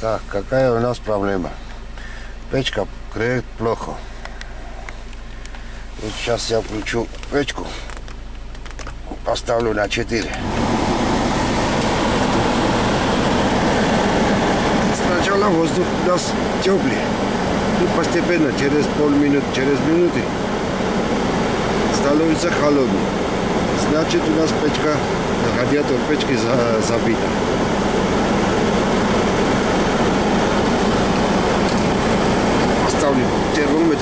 Так, какая у нас проблема? Печка греет плохо. Вот сейчас я включу печку, поставлю на 4. Сначала воздух у нас теплый. И постепенно, через полминуты, через минуты, становится холодный. Значит, у нас печка, радиатор печки за, забита. Поставлю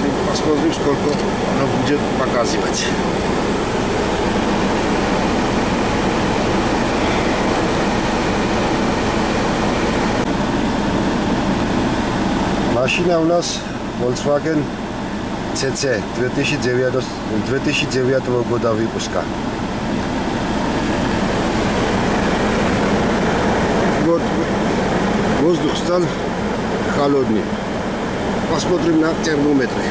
термометр, посмотрим, сколько оно будет показывать. Машина у нас Volkswagen CC 2009, 2009 года выпуска. Вот воздух стал холодный. Посмотрим на термометры.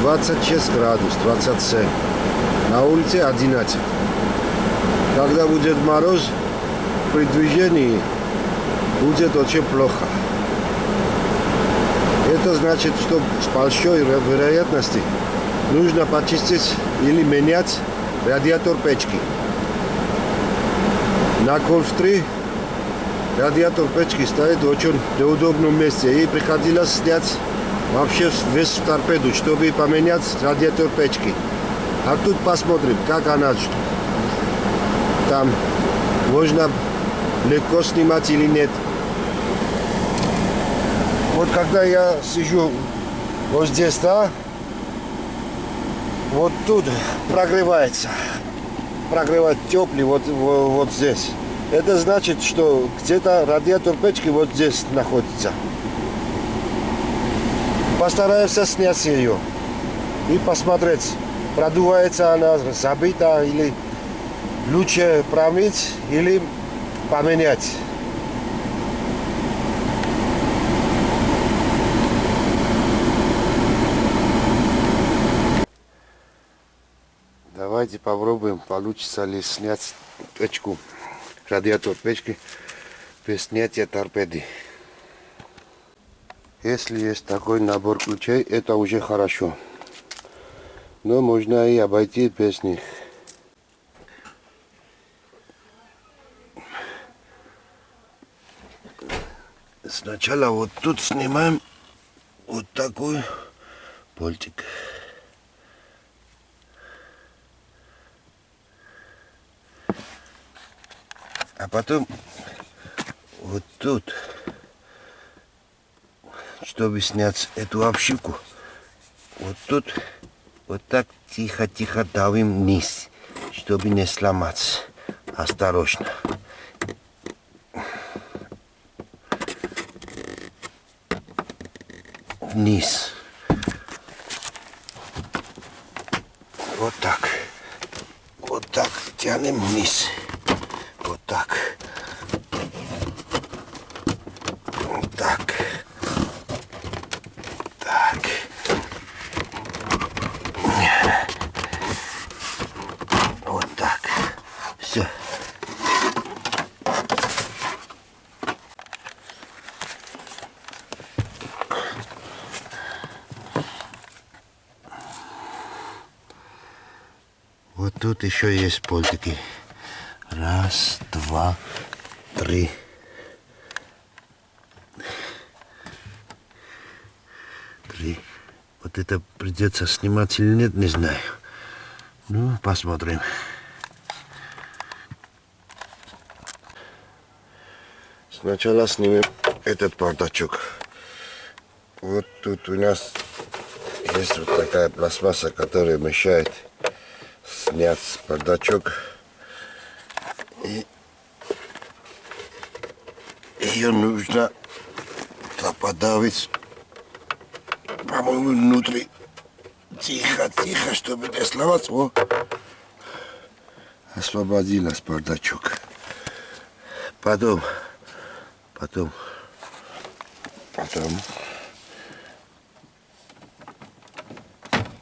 26 градус, 27. На улице 11. Когда будет мороз, при движении будет очень плохо. Это значит, что с большой вероятностью нужно почистить или менять радиатор печки. На Golf 3 радиатор печки стоит в очень неудобном месте. И приходилось снять вообще весь торпеду, чтобы поменять радиатор печки. А тут посмотрим, как она там можно легко снимать или нет. Вот когда я сижу вот здесь, да, вот тут прогревается. Прогревает теплый вот, вот, вот здесь. Это значит, что где-то радиатор печки вот здесь находится. Постараюсь снять ее и посмотреть, продувается она, забита или лучше промыть или поменять. Давайте попробуем, получится ли снять печку, радиатор печки без снятия торпеды. Если есть такой набор ключей, это уже хорошо. Но можно и обойти без них. Сначала вот тут снимаем вот такой болтик. А потом вот тут, чтобы снять эту обшивку, вот тут вот так тихо-тихо давим вниз, чтобы не сломаться. Осторожно. Вниз. Вот так. Вот так тянем вниз. Вот так. Вот так. Так. Вот так. Все. Вот тут еще есть болтики. Раз, два, три. Три. Вот это придется снимать или нет, не знаю. Ну, посмотрим. Сначала снимем этот бардачок. Вот тут у нас есть вот такая пластмасса, которая мешает снять бардачок. И ее нужно подавить, по-моему, внутри. Тихо, тихо, чтобы не сломаться. О, освободилась бардачок. Потом, потом, потом.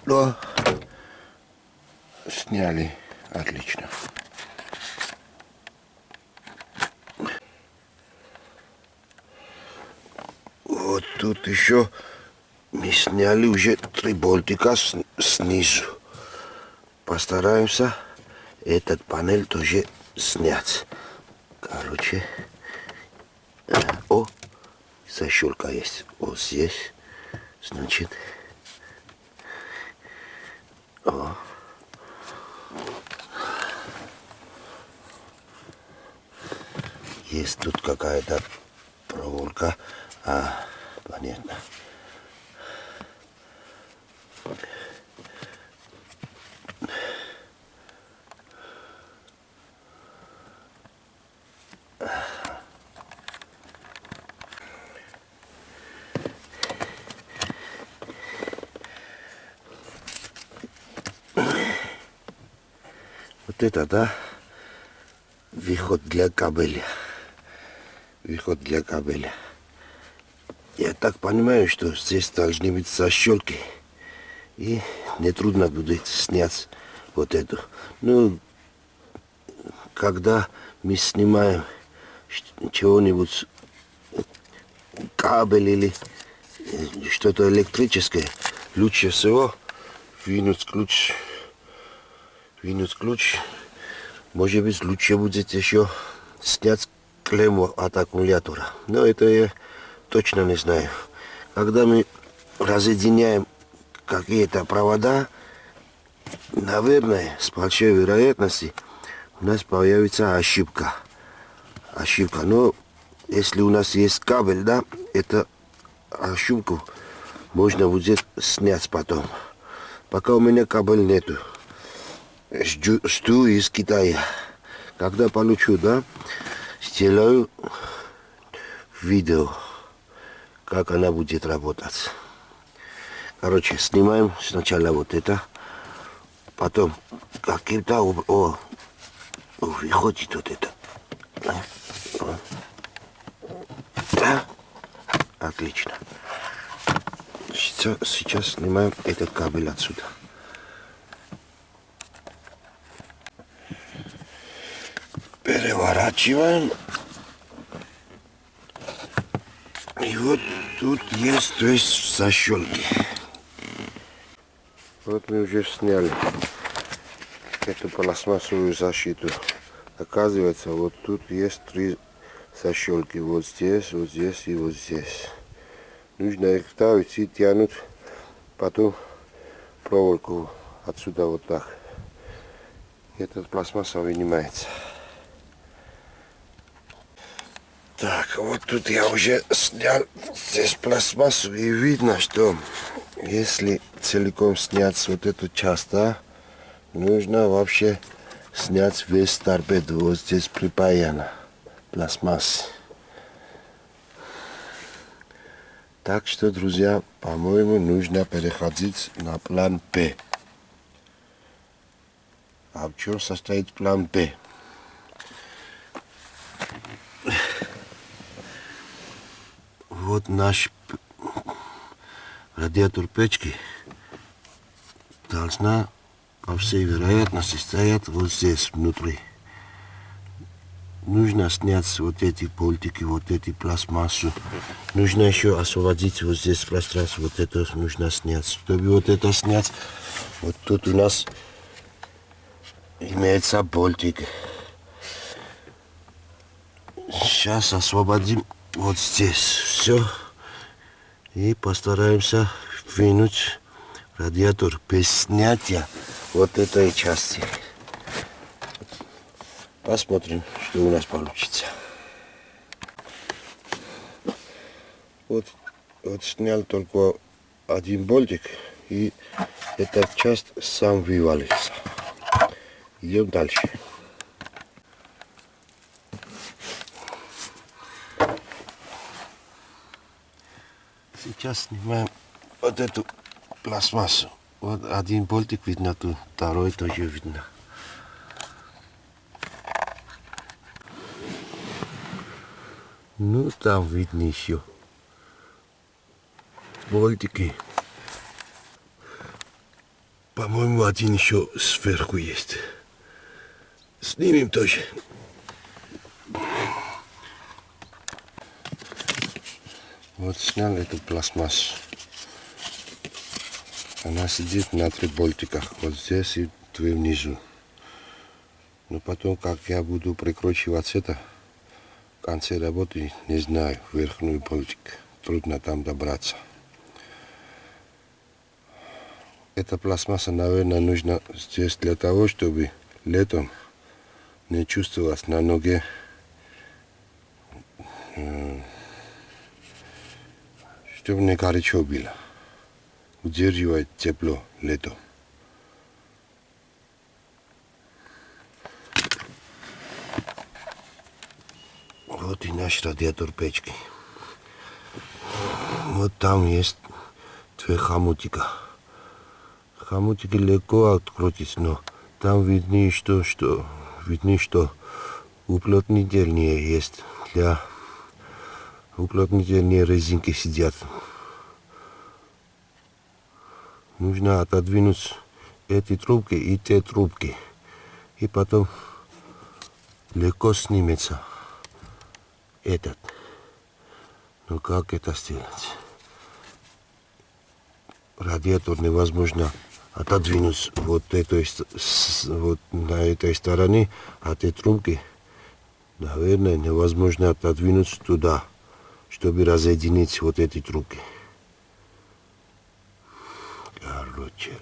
Но сняли. Отлично. Вот тут еще мы сняли уже три болтика с, снизу. Постараемся этот панель тоже снять. Короче, э, о, защелка есть. Вот здесь, значит, Есть тут какая-то проволока. А, понятно. Вот это, да, выход для кабеля. Выход для кабеля. Я так понимаю, что здесь должны быть защелки. И нетрудно будет снять вот эту. Ну, когда мы снимаем чего-нибудь, кабель или что-то электрическое, лучше всего вынуть ключ вынуть ключ. Может быть, лучше будет еще снять клемму от аккумулятора. Но это я точно не знаю. Когда мы разъединяем какие-то провода, наверное, с большой вероятностью у нас появится ошибка. Ошибка. Но если у нас есть кабель, да, это ошибку можно будет снять потом. Пока у меня кабель нету жду из Китая. Когда получу, да, сделаю видео, как она будет работать. Короче, снимаем сначала вот это, потом каким-то... О, выходит вот это. Да? Отлично. Сейчас, сейчас снимаем этот кабель отсюда. Переворачиваем. И вот тут есть, то есть защелки. Вот мы уже сняли эту пластмассовую защиту. Оказывается, вот тут есть три защелки. Вот здесь, вот здесь и вот здесь. Нужно их ставить и тянуть потом проволоку отсюда вот так. Этот пластмасса вынимается. Так, вот тут я уже снял здесь пластмассу и видно, что если целиком снять вот эту часть, да, нужно вообще снять весь торпеду. Вот здесь припаяно пластмасс. Так что, друзья, по-моему, нужно переходить на план П. А в чем состоит план П? Вот наш радиатор печки должна по всей вероятности стоять вот здесь внутри. Нужно снять вот эти болтики, вот эти пластмассу. Нужно еще освободить вот здесь пространство, вот это нужно снять. Чтобы вот это снять, вот тут у нас имеется болтик. Сейчас освободим вот здесь все. И постараемся вынуть радиатор без снятия вот этой части. Посмотрим, что у нас получится. Вот, вот снял только один болтик и эта часть сам вывалится. Идем дальше. Сейчас снимаем вот эту пластмассу. Вот один болтик видно тут, второй тоже видно. Ну, там видно еще болтики. По-моему, один еще сверху есть. Снимем тоже. Вот снял эту пластмассу. Она сидит на три болтиках. Вот здесь и две внизу. Но потом, как я буду прикручивать это, в конце работы, не знаю, верхний болтик. Трудно там добраться. Эта пластмасса, наверное, нужна здесь для того, чтобы летом не чувствовать на ноге не горячо было. Удерживает тепло летом. Вот и наш радиатор печки. Вот там есть две хомутика. Хомутики легко открутить, но там видны, что, что, видны, что уплотнительнее есть. Для уплотнительнее резинки сидят. Нужно отодвинуть эти трубки и те трубки. И потом легко снимется этот. Но как это сделать? Радиатор невозможно отодвинуть вот этой вот на этой стороне, а этой трубки, наверное, невозможно отодвинуть туда, чтобы разъединить вот эти трубки. Короче,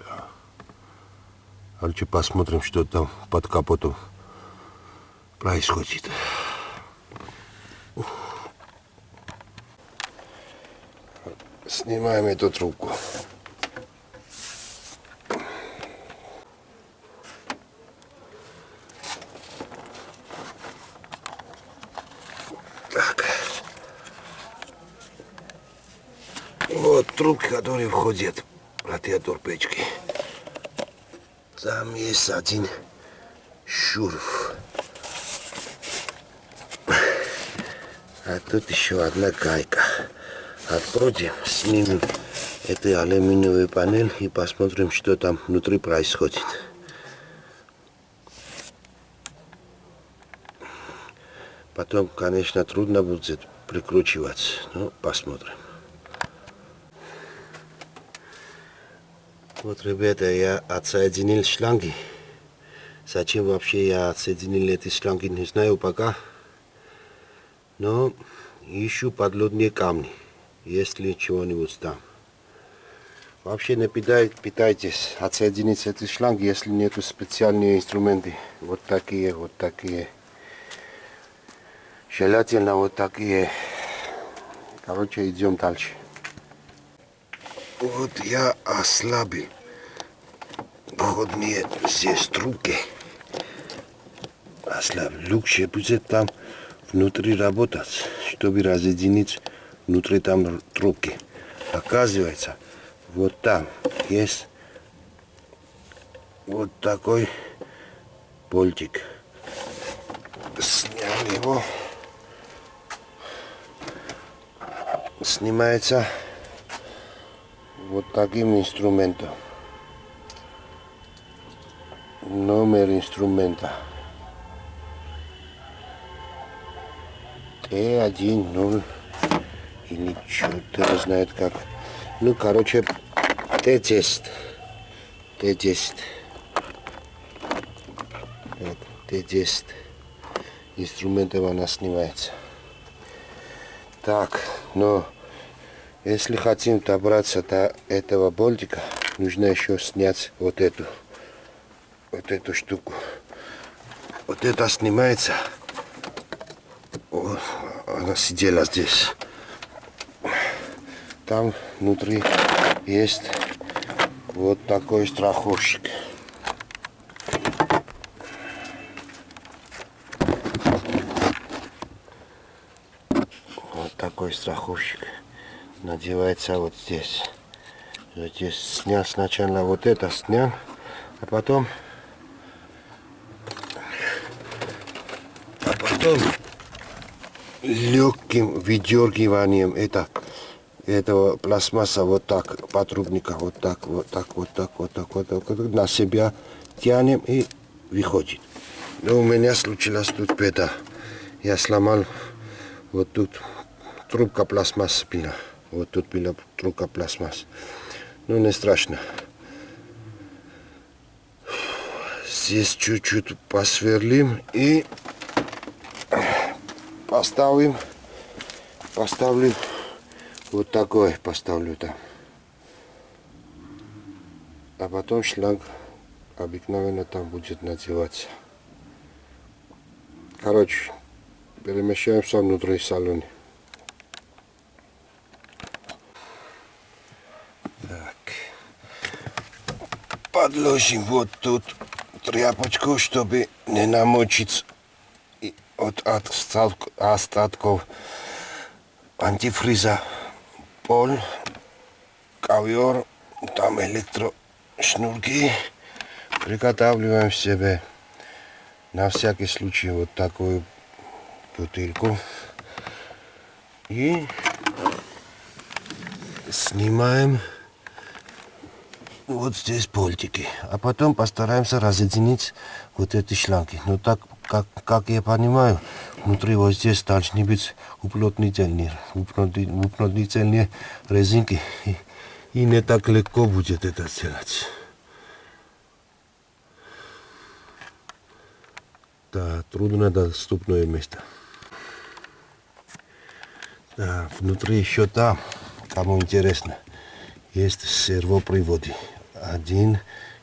короче, посмотрим, что там под капотом происходит. Снимаем эту трубку. Так. Вот трубки, которые входят в радиатор печки. Там есть один шурф. А тут еще одна гайка. Открутим, снимем эту алюминиевую панель и посмотрим, что там внутри происходит. Потом, конечно, трудно будет прикручивать, но посмотрим. Вот, ребята, я отсоединил шланги. Зачем вообще я отсоединил эти шланги, не знаю пока. Но ищу подлодные камни, если чего-нибудь там. Вообще не питайтесь отсоединить эти шланги, если нету специальные инструменты. Вот такие, вот такие. Желательно вот такие. Короче, идем дальше. Вот я ослабил входные здесь трубки. Ослабил. Лучше будет там внутри работать, чтобы разъединить внутри там трубки. Оказывается, вот там есть вот такой болтик. Снял его. Снимается вот таким инструментом. Номер инструмента. Т1, или что-то знает как. Ну, короче, Т10. Т10. Т10. Инструментом она снимается. Так, но если хотим добраться до этого болтика, нужно еще снять вот эту, вот эту штуку. Вот это снимается. О, она сидела здесь. Там внутри есть вот такой страховщик. Вот такой страховщик надевается вот здесь. Здесь снял сначала вот это снял, а потом а потом легким выдергиванием это этого пластмасса вот так потрубника вот так вот так вот так вот так вот, так, вот на себя тянем и выходит. Но у меня случилось тут беда. Я сломал вот тут трубка пластмассы была. Вот тут была трубка пластмасс. Ну, не страшно. Здесь чуть-чуть посверлим и поставим, поставлю вот такой поставлю там. А потом шланг обыкновенно там будет надеваться. Короче, перемещаемся внутрь салона. Подложим вот тут тряпочку, чтобы не намочить от остатков антифриза пол, ковер, там электрошнурки. Приготавливаем себе на всякий случай вот такую бутылку. И снимаем вот здесь пультики. А потом постараемся разъединить вот эти шланги. Но так, как, как я понимаю, внутри вот здесь должны быть уплотнительные, уплотнительные резинки. И, и не так легко будет это сделать. Да, труднодоступное место. Да, внутри еще там, кому интересно, есть сервоприводы. Один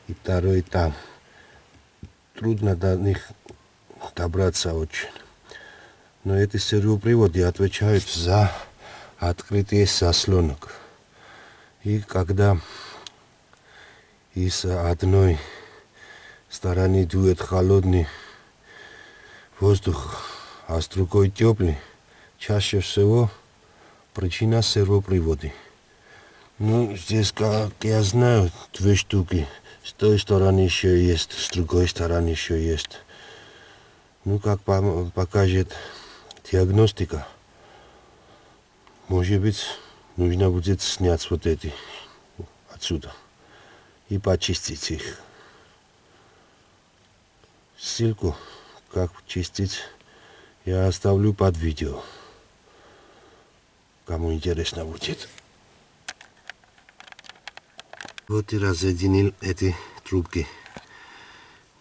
и второй там. Трудно до них добраться очень. Но эти сервоприводы отвечают за открытие заслонок. И когда из одной стороны дует холодный воздух, а с другой теплый, чаще всего причина сервоприводы. Ну, здесь, как я знаю, две штуки. С той стороны еще есть, с другой стороны еще есть. Ну, как покажет диагностика, может быть, нужно будет снять вот эти отсюда и почистить их. Ссылку, как чистить, я оставлю под видео. Кому интересно будет. Вот и разъединил эти трубки.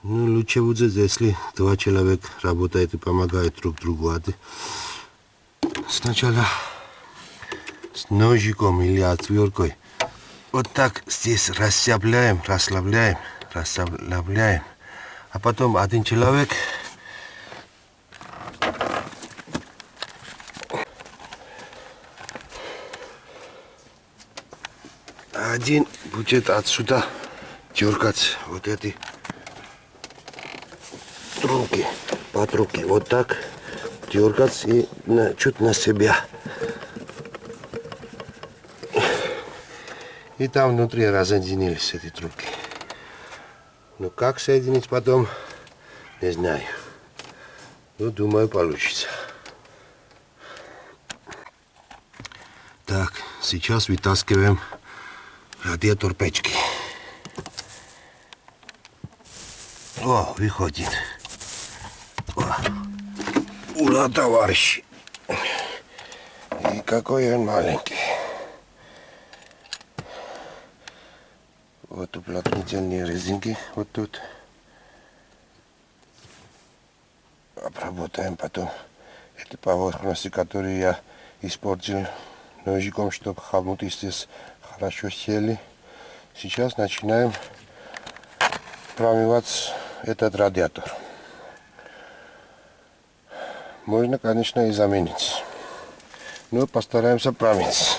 Ну, лучше будет, если два человека работают и помогают друг другу. А сначала с ножиком или отверткой вот так здесь расслабляем, расслабляем, расслабляем. А потом один человек один будет отсюда дергать вот эти трубки, патрубки. Вот так дергать и на, чуть на себя. И там внутри разъединились эти трубки. Ну как соединить потом, не знаю. Ну, думаю, получится. Так, сейчас вытаскиваем радиатор печки. О, выходит. О, ура, товарищи. И какой он маленький. Вот уплотнительные резинки вот тут. Обработаем потом эти поверхности, которые я испортил ножиком, чтобы хомуты здесь хорошо сели. Сейчас начинаем промывать этот радиатор. Можно, конечно, и заменить. Но постараемся промыть.